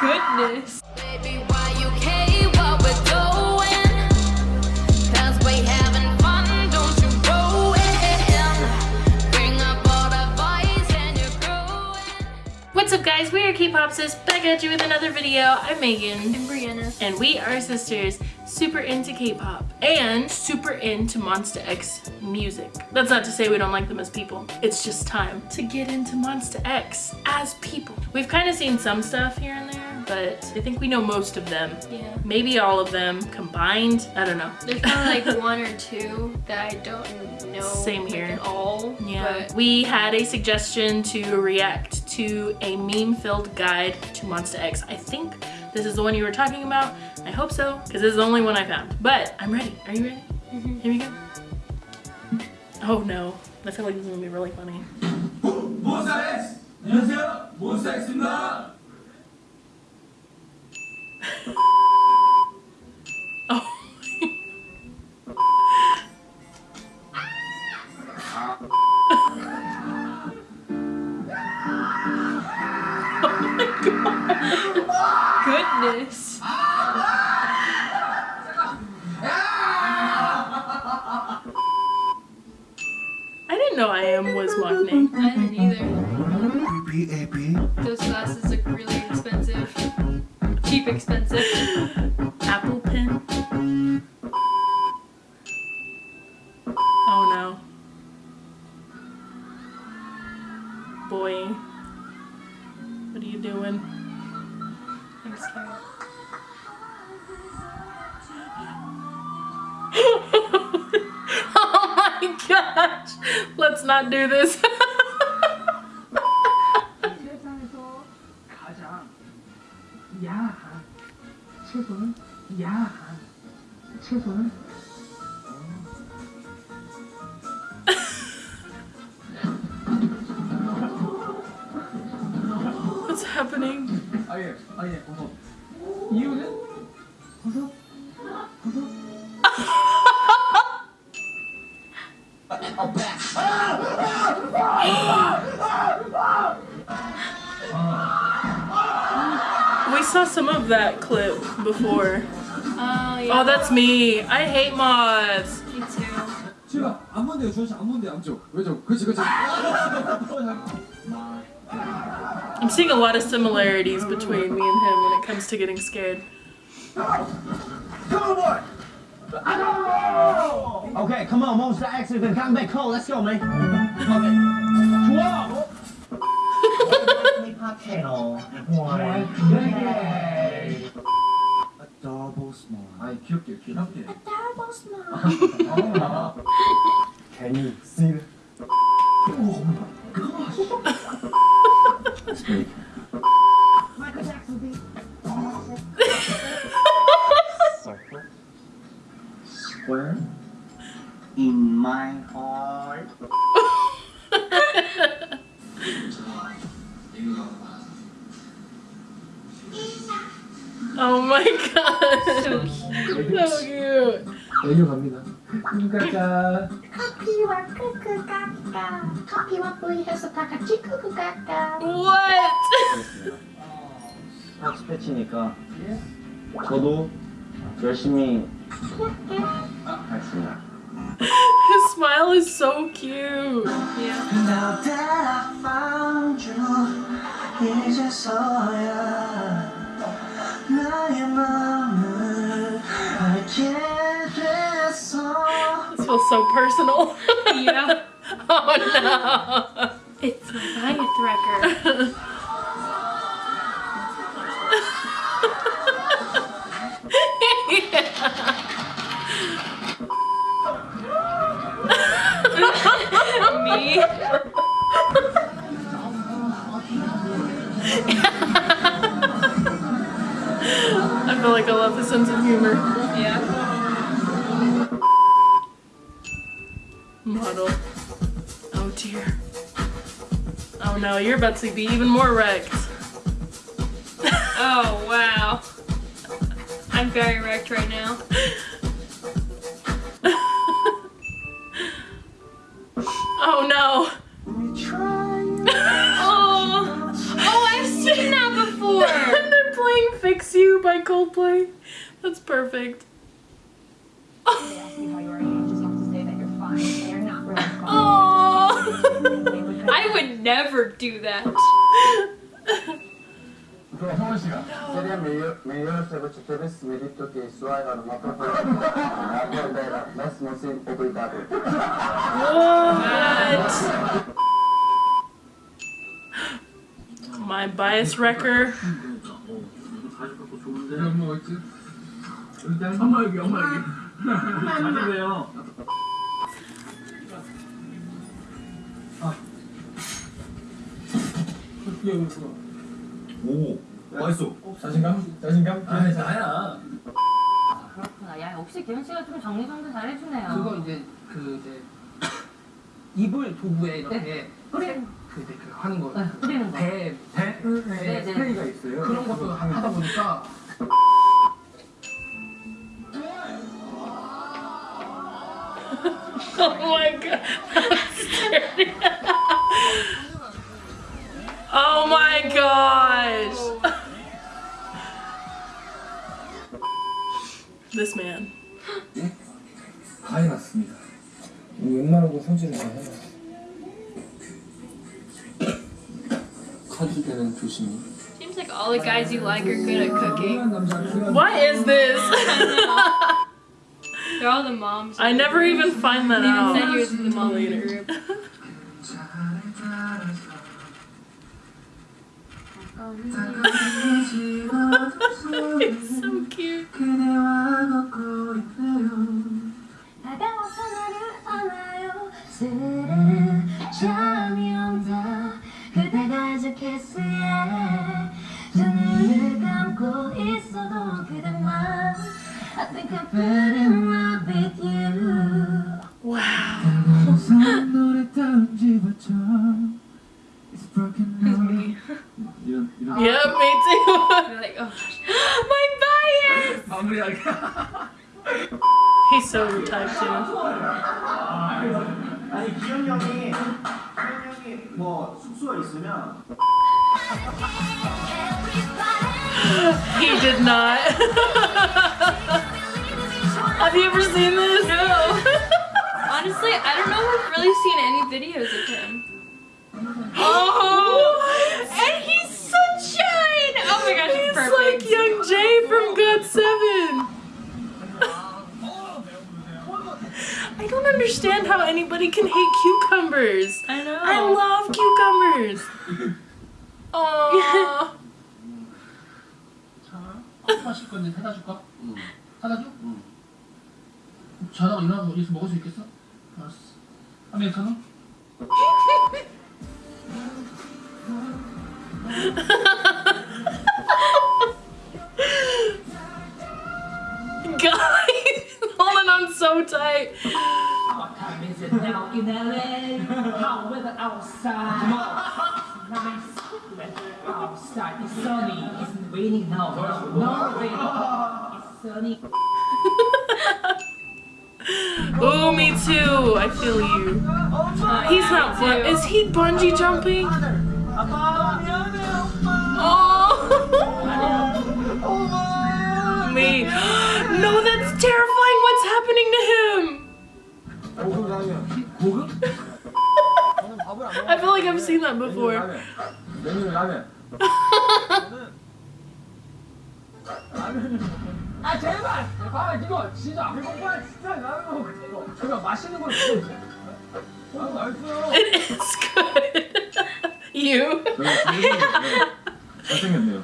Goodness. Baby, why you care what we're doing? 'Cause we having fun, don't you ruin. Bring up all the boys and you're growing. What's up guys, we are K-Popsis, back at you with another video. I'm Megan. And Brianna. And we are sisters, super into K-pop and super into Monsta X music. That's not to say we don't like them as people. It's just time to get into Monsta X as people. We've kind of seen some stuff here and there, but I think we know most of them. Yeah. Maybe all of them combined. I don't know. There's probably like one or two that I don't know Same here. at all. Yeah, But we had a suggestion to react to a meme-filled guide to Monsta X. I think this is the one you were talking about. I hope so, because this is the only one I found. But I'm ready. Are you ready? Mhm. Here we go. Oh no, I feel like this is gonna be really funny. Goodness. I didn't know I.M was Maknae. I didn't either. Those glasses look really expensive. Cheap expensive. Apple pen. Oh no. Boy. What are you doing? oh my gosh. Let's not do this. What's happening? 아예 아예 버섯 이유는 버섯 버섯 We saw some of that clip before. Oh yeah. Oh, that's me. I hate moths. Me too. 지우가 안 본대요 조시 안 본대요 안쪽 왼쪽 그치 그치 I'm seeing a lot of similarities between me and him when it comes to getting scared. Come on, boy! know Okay, come on, most active and come back home. Let's go, man. Okay. Twelve. Channel one. Yay! Adorable smile. I you cute, cute. double smile. Oh, Oh my god. So cute. So cute. 애교 갑니다 까까 커피와 크크 까까 커피와 뿌이해서 다 같이 크크 까까 What? 스포츠 패치니까 저도 열심히 하겠습니다. His smile is so cute. Yeah. Feels so personal. Yeah. oh no. It's Goliath Wrecker. Me. I feel like I love the sense of humor. Yeah. No, you're about to be even more wrecked. Oh wow. I'm very wrecked right now. Oh no. Oh. Oh, I've seen that before. They're playing Fix You by Coldplay. That's perfect. would never do that. what? My bias wrecker. 여기 있어 오 맛있어 자신감? 자신감? 아 나야 그렇구나. 야 역시 기현 씨가 좀 정리정돈 잘해주네요. 그거 이제 그 이제 이불 도구에 이렇게 뿌리는 그 이제 그 하는 거. 네, 뿌리는 거. 배, 배? 네, 네. 스프레이가 있어요 그런 것도 하다 보니까 Oh my god. That's guys you like are good at cooking. What is this? They're all the moms. I never even find that They even said out. he was in the mom in the group. It's so cute. 눈을 감고 있어도 그대만 I think I'm falling in love with you Wow. 무서운 노래 다운 집어쳐 It's broken heart 이런 이런 Yep, me too. They're like, oh gosh, my bias! 마무리하게 He's so type too. 아니 기현이 형이 기현이 형이 뭐 숙소에 있으면 he did not. Have you ever seen this? No. Honestly, I don't know if I've really seen any videos of him. Oh, And he's sunshine! Oh my gosh, He's perfect. like Youngjae from GOT7. I don't understand how anybody can hate cucumbers. I know. I love cucumbers. Oh. 커피 마실 건데 사다 줄까? 응. 사다 줘? 응. 자다가 일어나서 여기서 먹을 수 있겠어? 알았어. 아메리카노? Guys, holding on so tight. What time is it now in LA? How weather outside? Nice weather Oh. It's sunny. It's raining now. No, no rain. It's sunny. oh, me too. I feel you. He's not. What is he bungee jumping? Oh. me. No, that's terrifying. What's happening to him? I feel like I've seen that before. 라면 아 제발! 아 이거 진짜 안 먹어야 진짜 라면 이거 제가 맛있는 걸 먹어 어 맛있어요 It is good. you. 잘생겼네요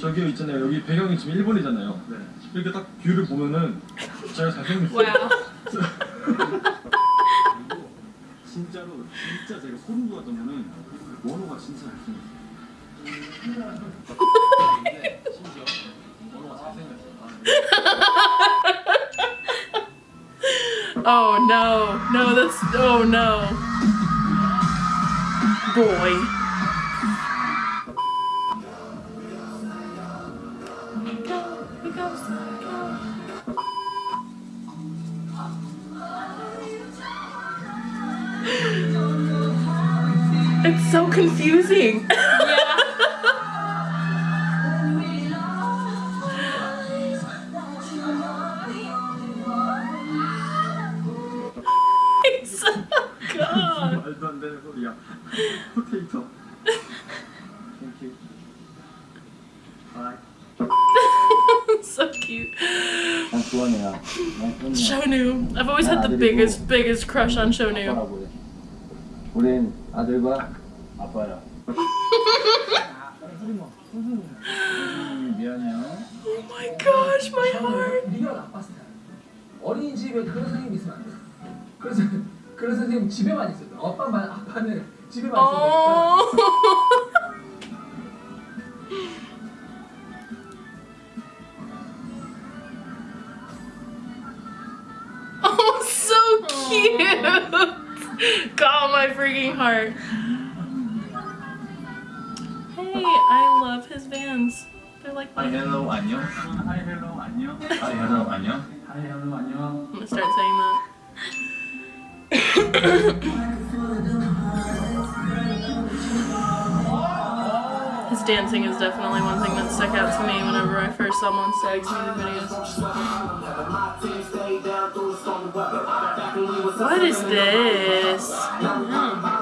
저기 있잖아요 여기 배경이 지금 일본이잖아요 이렇게 딱 뷰를 보면은 제가 잘생겼어요. 진짜로 진짜 제가 소름 돋았던 거는 원호가 진짜 잘생겼어요 근데 심지어 원호가 잘생겼어요 Oh no. No, that's. Oh no. Boy. confusing. Yeah. It's 말도 god. 되는 소리야. 포테이토. Thank you. Bye. so cute. Shonu. I've always had the biggest, biggest crush on Shonu. 우린 아들과 아빠야. 음, 미안해요. Oh my gosh, my heart. 네가 나빴을 때 어린이집에 그런 선생님 있으면 안 돼. 그래서 그런 선생님 집에만 있어요. 아빠만 아빠는 집에만 있으니까. Oh. Oh, so cute. Got my freaking heart. I love his vans. They're like Hi, hello, 안녕. Hi, hello, 안녕. Hi, hello, 안녕. Hi, hello, 안녕. I'm gonna start saying that. his dancing is definitely one thing that stuck out to me whenever I first saw Monsta X's music videos. What is this? Hmm.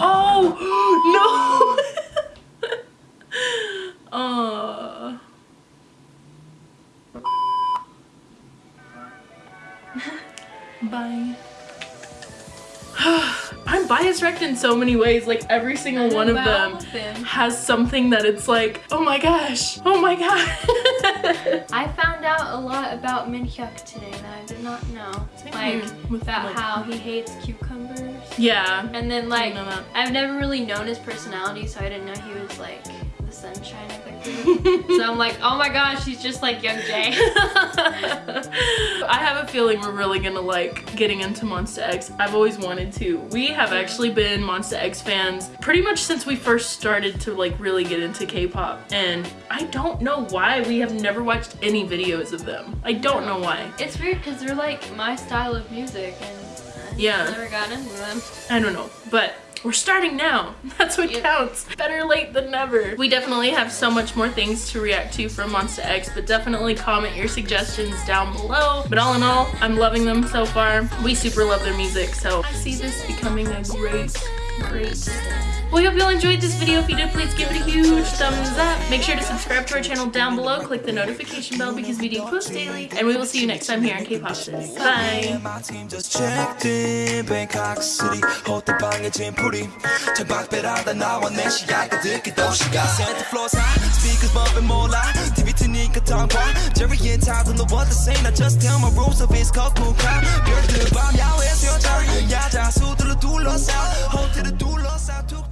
oh no! oh. Bye. I'm bias wrecked in so many ways. Like every single one of them has something that it's like, oh my gosh, oh my god. I found out a lot about Minhyuk today that I did not know. Like with, like- how he hates cucumbers. Yeah. And then like. I've never really known his personality, so I didn't know he was like the sunshine of the group. so I'm like, oh my gosh, he's just like Youngjae. I have a feeling we're really gonna like getting into Monsta X. I've always wanted to. We have actually been Monsta X fans pretty much since we first started to like really get into K-pop. And I don't know why we have never watched any videos of them. I don't know why. it's weird because they're like my style of music, and Yeah. never got into them. I don't know, but we're starting now. That's what counts. Better late than never. We definitely have so much more things to react to from Monsta X, but definitely comment your suggestions down below. But all in all, I'm loving them so far. We super love their music, so I see this becoming a great, great we hope you all enjoyed this video. If you did, please give it a huge thumbs up. Make sure to subscribe to our channel down below. Click the notification bell because we do post daily. And we will see you next time here on K-Pop City. Bye. My team just checked in Bangkok City 호텔 방에 짐풀이 창밖배라다 나와 내 시야가 듣기도 시간 Set the floor side Speakers bumping 몰라 TV we could time why Jerry and Todd in the world the same I just tell my rules of his cocktail crowd 별들 밤 야외에서 여자 야자 수들을 둘러싸 호텔을 둘러싸 두고